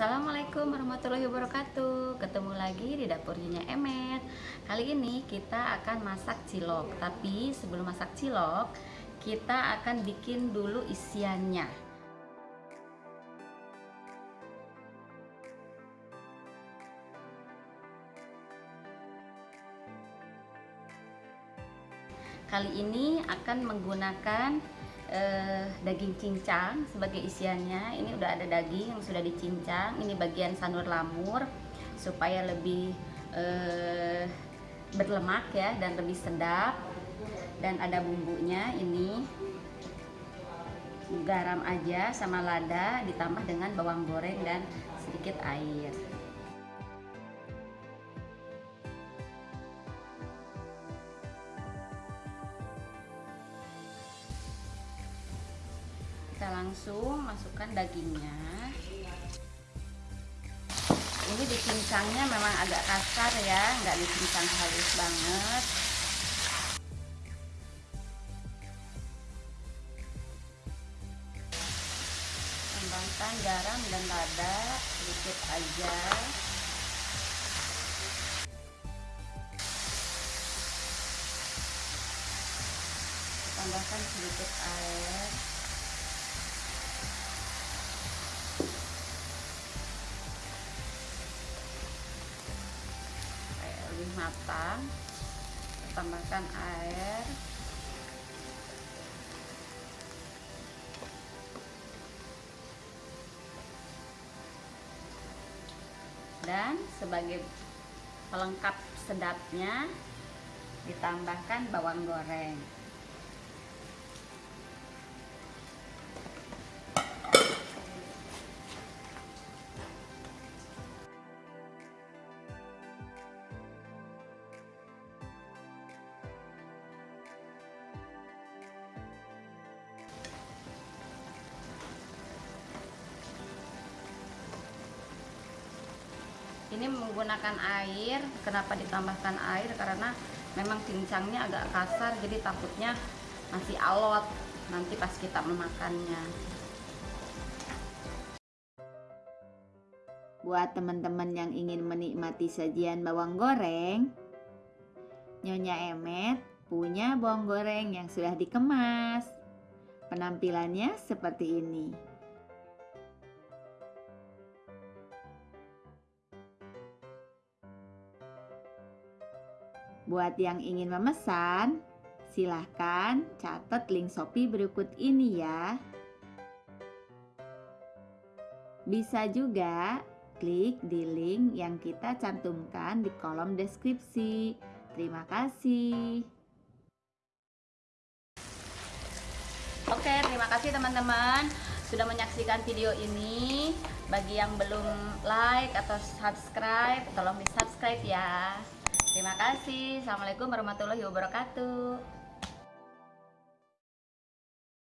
Assalamualaikum warahmatullahi wabarakatuh. Ketemu lagi di dapurnya Emet. Kali ini kita akan masak cilok Tapi sebelum masak cilok Kita akan bikin dulu isiannya. Kali ini akan menggunakan eh, daging cincang sebagai isiannya. Ini udah ada daging yang sudah dicincang. Ini bagian sanur lamur supaya lebih eh, berlemak ya dan lebih sedap. Dan ada bumbunya ini garam aja sama lada ditambah dengan bawang goreng dan sedikit air. Langsung masukkan dagingnya. Ini dicincangnya memang agak kasar ya nggak dicincang halus banget. Tambahkan garam dan lada sedikit aja. Tambahkan sedikit air matang tambahkan air. Dan sebagai pelengkap sedapnya ditambahkan bawang goreng ini menggunakan air. Kenapa ditambahkan air? Karena memang cincangnya agak kasar jadi takutnya masih alot nanti pas kita memakannya. Buat teman-teman yang ingin menikmati sajian bawang goreng Nyonya Emet punya bawang goreng yang sudah dikemas. Penampilannya seperti ini Buat yang ingin memesan, silahkan catat link Shopee berikut ini ya. Bisa juga klik di link yang kita cantumkan di kolom deskripsi. Terima kasih. Oke, terima kasih teman-teman sudah menyaksikan video ini. Bagi yang belum like atau subscribe, tolong di subscribe ya. Kasih. Assalamualaikum warahmatullahi wabarakatuh.